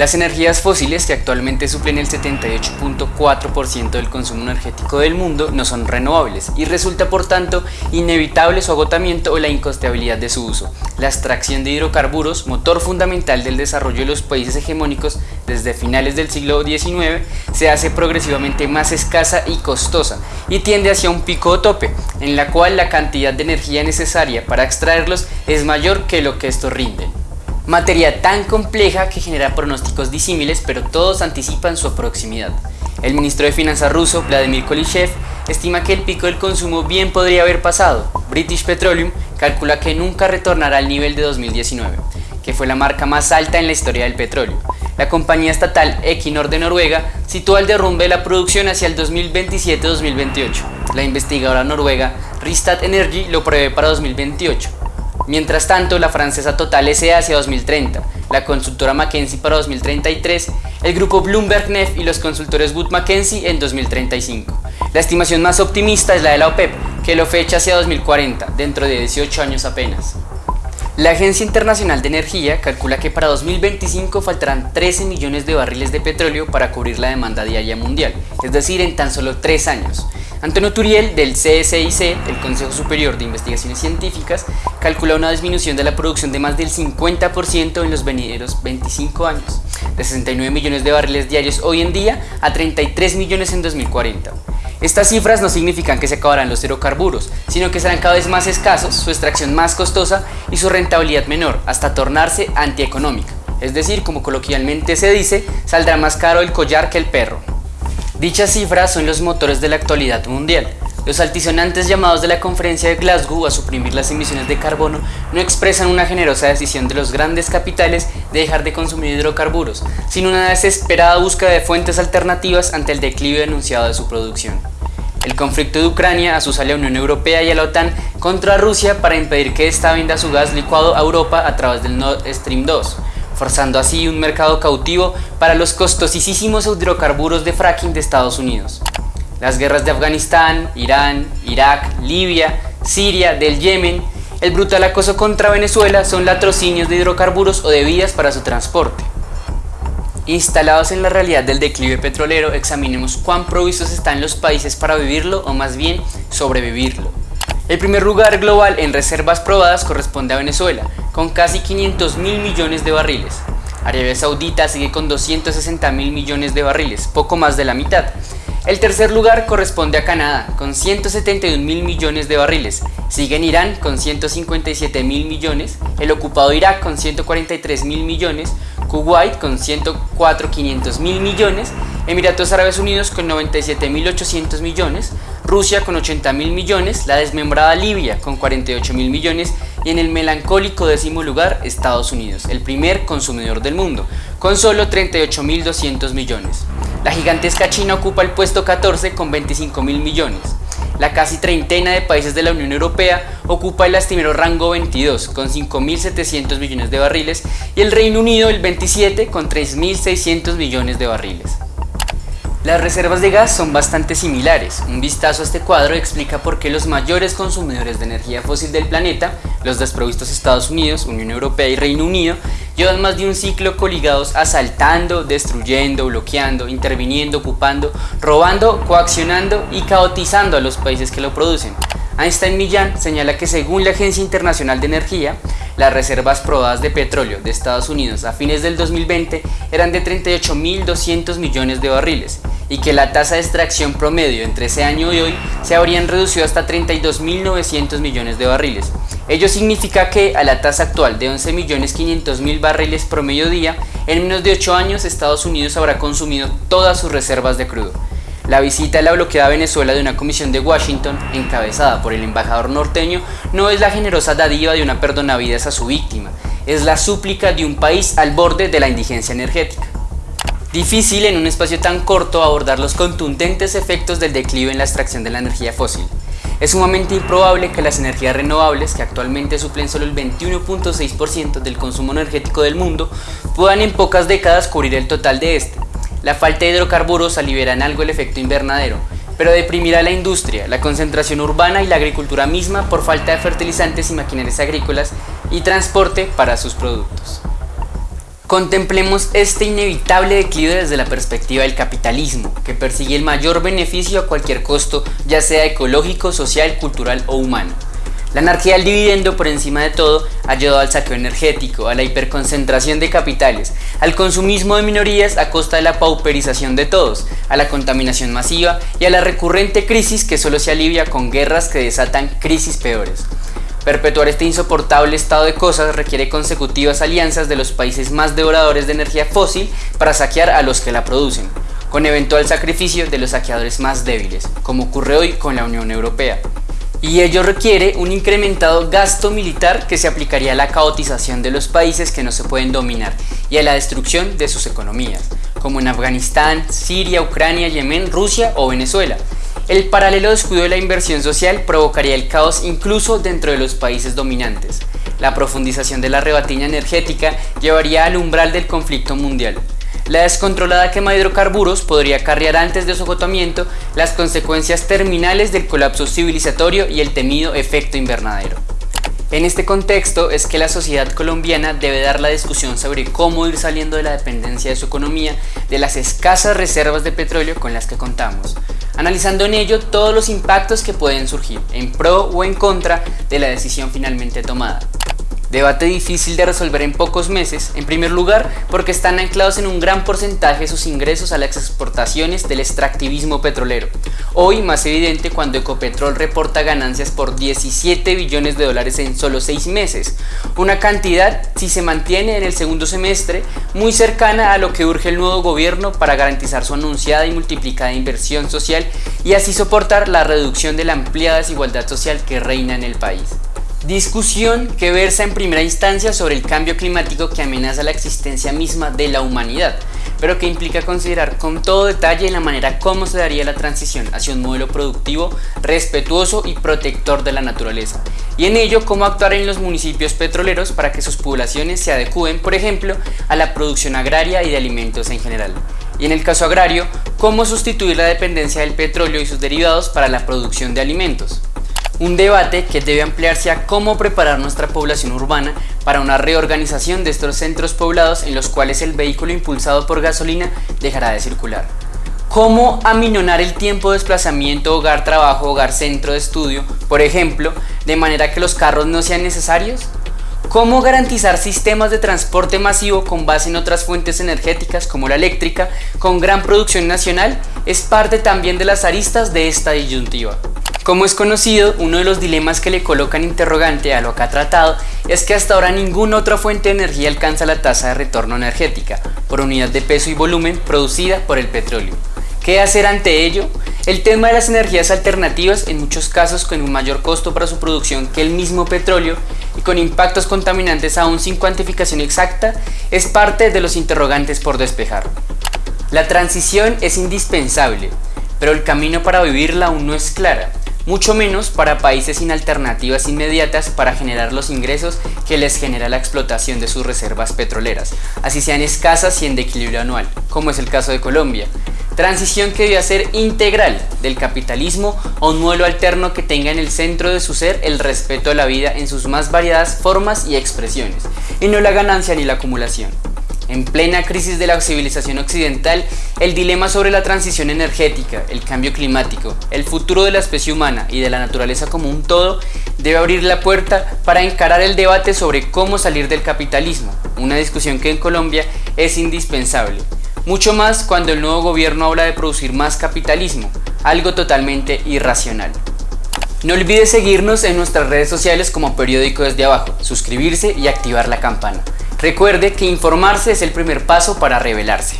Las energías fósiles, que actualmente suplen el 78.4% del consumo energético del mundo, no son renovables y resulta por tanto inevitable su agotamiento o la incosteabilidad de su uso. La extracción de hidrocarburos, motor fundamental del desarrollo de los países hegemónicos desde finales del siglo XIX, se hace progresivamente más escasa y costosa y tiende hacia un pico o tope, en la cual la cantidad de energía necesaria para extraerlos es mayor que lo que estos rinden. Materia tan compleja que genera pronósticos disímiles, pero todos anticipan su proximidad. El ministro de Finanzas ruso, Vladimir Kolishev, estima que el pico del consumo bien podría haber pasado. British Petroleum calcula que nunca retornará al nivel de 2019, que fue la marca más alta en la historia del petróleo. La compañía estatal Equinor de Noruega sitúa el derrumbe de la producción hacia el 2027-2028. La investigadora noruega Ristad Energy lo prevé para 2028. Mientras tanto, la francesa Total S.A. hacia 2030, la consultora McKinsey para 2033, el grupo Bloomberg Nef y los consultores Wood Mackenzie en 2035. La estimación más optimista es la de la OPEP, que lo fecha hacia 2040, dentro de 18 años apenas. La Agencia Internacional de Energía calcula que para 2025 faltarán 13 millones de barriles de petróleo para cubrir la demanda diaria mundial, es decir, en tan solo 3 años. Antonio Turiel, del CSIC, el Consejo Superior de Investigaciones Científicas, calcula una disminución de la producción de más del 50% en los venideros 25 años, de 69 millones de barriles diarios hoy en día a 33 millones en 2040. Estas cifras no significan que se acabarán los hidrocarburos, sino que serán cada vez más escasos, su extracción más costosa y su rentabilidad menor, hasta tornarse antieconómica. Es decir, como coloquialmente se dice, saldrá más caro el collar que el perro. Dichas cifras son los motores de la actualidad mundial. Los altisonantes llamados de la conferencia de Glasgow a suprimir las emisiones de carbono no expresan una generosa decisión de los grandes capitales de dejar de consumir hidrocarburos, sino una desesperada búsqueda de fuentes alternativas ante el declive anunciado de su producción. El conflicto de Ucrania asusa a la Unión Europea y a la OTAN contra Rusia para impedir que ésta venda su gas licuado a Europa a través del Nord Stream 2, forzando así un mercado cautivo para los costosísimos hidrocarburos de fracking de Estados Unidos. Las guerras de Afganistán, Irán, Irak, Libia, Siria, del Yemen, el brutal acoso contra Venezuela son latrocinios de hidrocarburos o de vías para su transporte. Instalados en la realidad del declive petrolero, examinemos cuán provistos están los países para vivirlo o más bien sobrevivirlo. El primer lugar global en reservas probadas corresponde a Venezuela, con casi 500 mil millones de barriles. Arabia Saudita sigue con 260 mil millones de barriles, poco más de la mitad. El tercer lugar corresponde a Canadá, con 171 mil millones de barriles. Sigue en Irán con 157 mil millones, el ocupado Irak con 143 mil millones, Kuwait con 104 500 mil millones, Emiratos Árabes Unidos con 97 mil 800 millones, Rusia con 80 mil millones, la desmembrada Libia con 48 mil millones y en el melancólico décimo lugar Estados Unidos, el primer consumidor del mundo, con solo 38 mil 200 millones. La gigantesca China ocupa el puesto 14 con 25 mil millones. La casi treintena de países de la Unión Europea ocupa el lastimero rango 22 con 5.700 millones de barriles y el Reino Unido el 27 con 3.600 millones de barriles. Las reservas de gas son bastante similares. Un vistazo a este cuadro explica por qué los mayores consumidores de energía fósil del planeta, los desprovistos Estados Unidos, Unión Europea y Reino Unido, llevan más de un ciclo coligados asaltando, destruyendo, bloqueando, interviniendo, ocupando, robando, coaccionando y caotizando a los países que lo producen. Einstein Millán señala que según la Agencia Internacional de Energía, las reservas probadas de petróleo de Estados Unidos a fines del 2020 eran de 38.200 millones de barriles y que la tasa de extracción promedio entre ese año y hoy se habrían reducido hasta 32.900 millones de barriles. Ello significa que a la tasa actual de 11.500.000 barriles promedio día, en menos de 8 años Estados Unidos habrá consumido todas sus reservas de crudo. La visita a la bloqueada Venezuela de una comisión de Washington, encabezada por el embajador norteño, no es la generosa dádiva de una perdonavidas a su víctima, es la súplica de un país al borde de la indigencia energética. Difícil en un espacio tan corto abordar los contundentes efectos del declive en la extracción de la energía fósil. Es sumamente improbable que las energías renovables, que actualmente suplen solo el 21.6% del consumo energético del mundo, puedan en pocas décadas cubrir el total de este. La falta de hidrocarburos aliviará en algo el efecto invernadero, pero deprimirá la industria, la concentración urbana y la agricultura misma por falta de fertilizantes y maquinarias agrícolas y transporte para sus productos. Contemplemos este inevitable declive desde la perspectiva del capitalismo, que persigue el mayor beneficio a cualquier costo, ya sea ecológico, social, cultural o humano. La anarquía del dividendo por encima de todo ha llevado al saqueo energético, a la hiperconcentración de capitales, al consumismo de minorías a costa de la pauperización de todos, a la contaminación masiva y a la recurrente crisis que solo se alivia con guerras que desatan crisis peores. Perpetuar este insoportable estado de cosas requiere consecutivas alianzas de los países más devoradores de energía fósil para saquear a los que la producen, con eventual sacrificio de los saqueadores más débiles, como ocurre hoy con la Unión Europea. Y ello requiere un incrementado gasto militar que se aplicaría a la caotización de los países que no se pueden dominar y a la destrucción de sus economías, como en Afganistán, Siria, Ucrania, Yemen, Rusia o Venezuela, el paralelo descuido de la inversión social provocaría el caos incluso dentro de los países dominantes. La profundización de la rebatiña energética llevaría al umbral del conflicto mundial. La descontrolada quema de hidrocarburos podría acarrear antes de su agotamiento las consecuencias terminales del colapso civilizatorio y el temido efecto invernadero. En este contexto es que la sociedad colombiana debe dar la discusión sobre cómo ir saliendo de la dependencia de su economía de las escasas reservas de petróleo con las que contamos, analizando en ello todos los impactos que pueden surgir en pro o en contra de la decisión finalmente tomada. Debate difícil de resolver en pocos meses, en primer lugar porque están anclados en un gran porcentaje sus ingresos a las exportaciones del extractivismo petrolero. Hoy más evidente cuando Ecopetrol reporta ganancias por 17 billones de dólares en solo 6 meses, una cantidad, si se mantiene en el segundo semestre, muy cercana a lo que urge el nuevo gobierno para garantizar su anunciada y multiplicada inversión social y así soportar la reducción de la ampliada desigualdad social que reina en el país. Discusión que versa en primera instancia sobre el cambio climático que amenaza la existencia misma de la humanidad, pero que implica considerar con todo detalle la manera como se daría la transición hacia un modelo productivo, respetuoso y protector de la naturaleza, y en ello cómo actuar en los municipios petroleros para que sus poblaciones se adecúen, por ejemplo, a la producción agraria y de alimentos en general. Y en el caso agrario, cómo sustituir la dependencia del petróleo y sus derivados para la producción de alimentos. Un debate que debe ampliarse a cómo preparar nuestra población urbana para una reorganización de estos centros poblados en los cuales el vehículo impulsado por gasolina dejará de circular. Cómo aminonar el tiempo de desplazamiento hogar-trabajo, hogar-centro de estudio, por ejemplo, de manera que los carros no sean necesarios. Cómo garantizar sistemas de transporte masivo con base en otras fuentes energéticas como la eléctrica, con gran producción nacional, es parte también de las aristas de esta disyuntiva. Como es conocido, uno de los dilemas que le colocan interrogante a lo que ha tratado es que hasta ahora ninguna otra fuente de energía alcanza la tasa de retorno energética por unidad de peso y volumen producida por el petróleo. ¿Qué hacer ante ello? El tema de las energías alternativas, en muchos casos con un mayor costo para su producción que el mismo petróleo y con impactos contaminantes aún sin cuantificación exacta, es parte de los interrogantes por despejar. La transición es indispensable, pero el camino para vivirla aún no es clara mucho menos para países sin alternativas inmediatas para generar los ingresos que les genera la explotación de sus reservas petroleras, así sean escasas y en declive anual, como es el caso de Colombia. Transición que debe ser integral del capitalismo a un modelo alterno que tenga en el centro de su ser el respeto a la vida en sus más variadas formas y expresiones, y no la ganancia ni la acumulación. En plena crisis de la civilización occidental, el dilema sobre la transición energética, el cambio climático, el futuro de la especie humana y de la naturaleza como un todo debe abrir la puerta para encarar el debate sobre cómo salir del capitalismo, una discusión que en Colombia es indispensable. Mucho más cuando el nuevo gobierno habla de producir más capitalismo, algo totalmente irracional. No olvides seguirnos en nuestras redes sociales como periódico desde abajo, suscribirse y activar la campana. Recuerde que informarse es el primer paso para revelarse.